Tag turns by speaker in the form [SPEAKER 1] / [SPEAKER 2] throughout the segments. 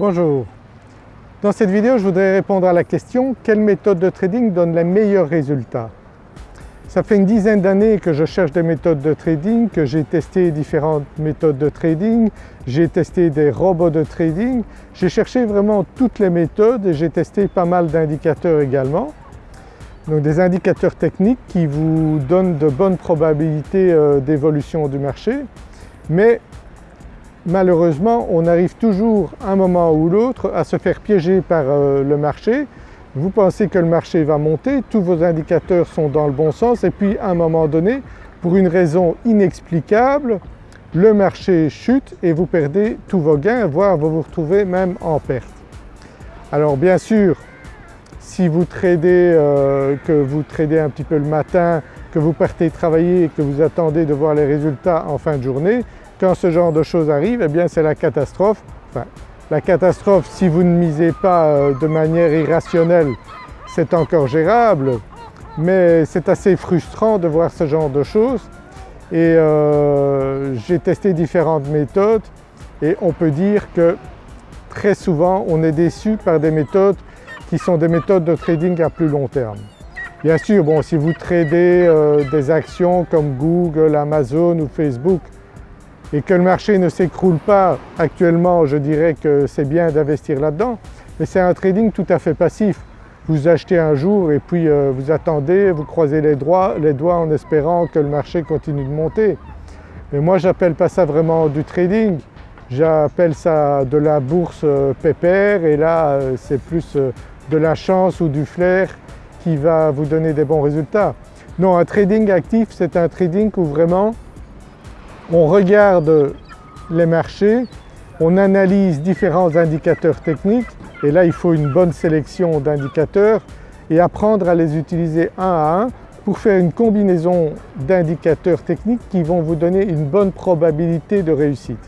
[SPEAKER 1] Bonjour. Dans cette vidéo je voudrais répondre à la question quelle méthode de trading donne les meilleurs résultats? Ça fait une dizaine d'années que je cherche des méthodes de trading, que j'ai testé différentes méthodes de trading, j'ai testé des robots de trading, j'ai cherché vraiment toutes les méthodes et j'ai testé pas mal d'indicateurs également. Donc des indicateurs techniques qui vous donnent de bonnes probabilités euh, d'évolution du marché mais malheureusement on arrive toujours un moment ou l'autre à se faire piéger par euh, le marché. Vous pensez que le marché va monter, tous vos indicateurs sont dans le bon sens et puis à un moment donné, pour une raison inexplicable, le marché chute et vous perdez tous vos gains, voire vous vous retrouvez même en perte. Alors bien sûr, si vous tradez, euh, que vous tradez un petit peu le matin, que vous partez travailler et que vous attendez de voir les résultats en fin de journée, quand ce genre de choses arrive, eh bien c'est la catastrophe. Enfin, la catastrophe, si vous ne misez pas euh, de manière irrationnelle, c'est encore gérable, mais c'est assez frustrant de voir ce genre de choses. Et euh, j'ai testé différentes méthodes et on peut dire que très souvent on est déçu par des méthodes qui sont des méthodes de trading à plus long terme. Bien sûr, bon, si vous tradez euh, des actions comme Google, Amazon ou Facebook, et que le marché ne s'écroule pas actuellement, je dirais que c'est bien d'investir là-dedans, mais c'est un trading tout à fait passif. Vous achetez un jour et puis euh, vous attendez, vous croisez les, doigts, les doigts en espérant que le marché continue de monter. Mais moi j'appelle pas ça vraiment du trading, j'appelle ça de la bourse euh, pépère et là euh, c'est plus de la chance ou du flair qui va vous donner des bons résultats. Non, un trading actif c'est un trading où vraiment on regarde les marchés, on analyse différents indicateurs techniques et là il faut une bonne sélection d'indicateurs et apprendre à les utiliser un à un pour faire une combinaison d'indicateurs techniques qui vont vous donner une bonne probabilité de réussite.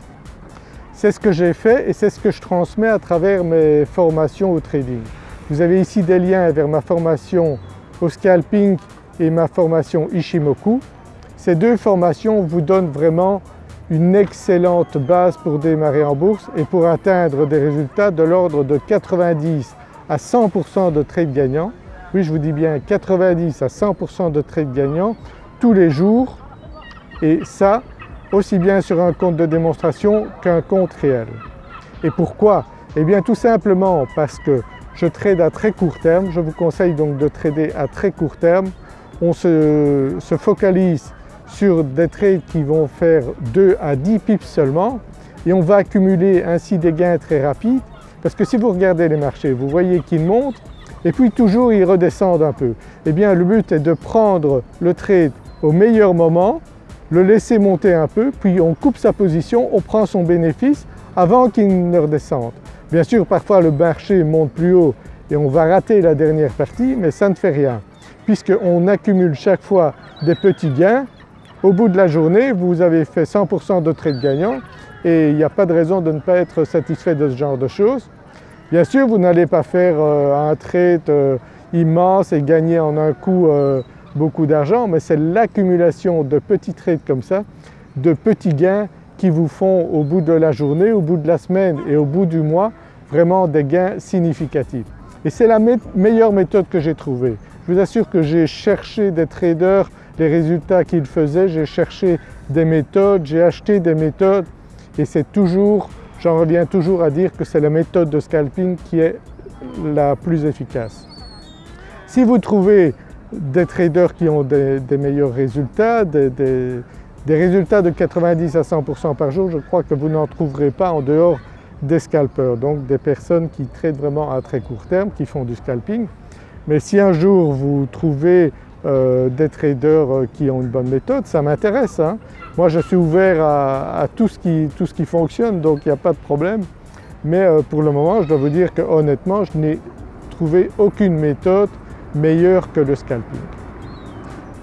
[SPEAKER 1] C'est ce que j'ai fait et c'est ce que je transmets à travers mes formations au trading. Vous avez ici des liens vers ma formation au scalping et ma formation Ishimoku ces deux formations vous donnent vraiment une excellente base pour démarrer en bourse et pour atteindre des résultats de l'ordre de 90 à 100% de trades gagnants. Oui, je vous dis bien 90 à 100% de trades gagnants tous les jours et ça aussi bien sur un compte de démonstration qu'un compte réel. Et pourquoi? Eh bien tout simplement parce que je trade à très court terme, je vous conseille donc de trader à très court terme. On se, se focalise sur des trades qui vont faire 2 à 10 pips seulement et on va accumuler ainsi des gains très rapides parce que si vous regardez les marchés, vous voyez qu'ils montent et puis toujours ils redescendent un peu. Eh bien le but est de prendre le trade au meilleur moment, le laisser monter un peu, puis on coupe sa position, on prend son bénéfice avant qu'il ne redescende. Bien sûr parfois le marché monte plus haut et on va rater la dernière partie mais ça ne fait rien puisqu'on accumule chaque fois des petits gains au bout de la journée, vous avez fait 100% de trades gagnants et il n'y a pas de raison de ne pas être satisfait de ce genre de choses. Bien sûr, vous n'allez pas faire euh, un trade euh, immense et gagner en un coup euh, beaucoup d'argent, mais c'est l'accumulation de petits trades comme ça, de petits gains qui vous font au bout de la journée, au bout de la semaine et au bout du mois vraiment des gains significatifs. Et c'est la meilleure méthode que j'ai trouvée. Je vous assure que j'ai cherché des traders les résultats qu'il faisait, j'ai cherché des méthodes, j'ai acheté des méthodes et c'est toujours, j'en reviens toujours à dire que c'est la méthode de scalping qui est la plus efficace. Si vous trouvez des traders qui ont des, meilleurs résultats, des, résultats de 90 à 100% par jour, je crois que vous n'en trouverez pas en dehors des scalpers, donc des personnes qui tradent vraiment à très court terme, qui font du scalping. Mais si un jour vous trouvez euh, des traders euh, qui ont une bonne méthode, ça m'intéresse. Hein. Moi je suis ouvert à, tout, ce qui, fonctionne donc il n'y a pas de problème. Mais euh, pour le moment je dois vous dire que honnêtement je n'ai trouvé aucune méthode meilleure que le scalping.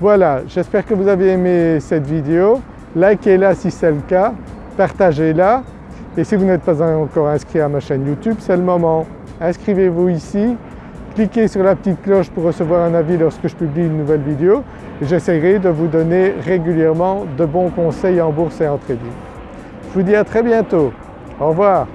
[SPEAKER 1] Voilà, j'espère que vous avez aimé cette vidéo. Likez-la si c'est le cas, partagez-la et si vous n'êtes pas encore inscrit à ma chaîne YouTube, c'est le moment. Inscrivez-vous ici cliquez sur la petite cloche pour recevoir un avis lorsque je publie une nouvelle vidéo j'essaierai de vous donner régulièrement de bons conseils en bourse et en trading. Je vous dis à très bientôt. Au revoir.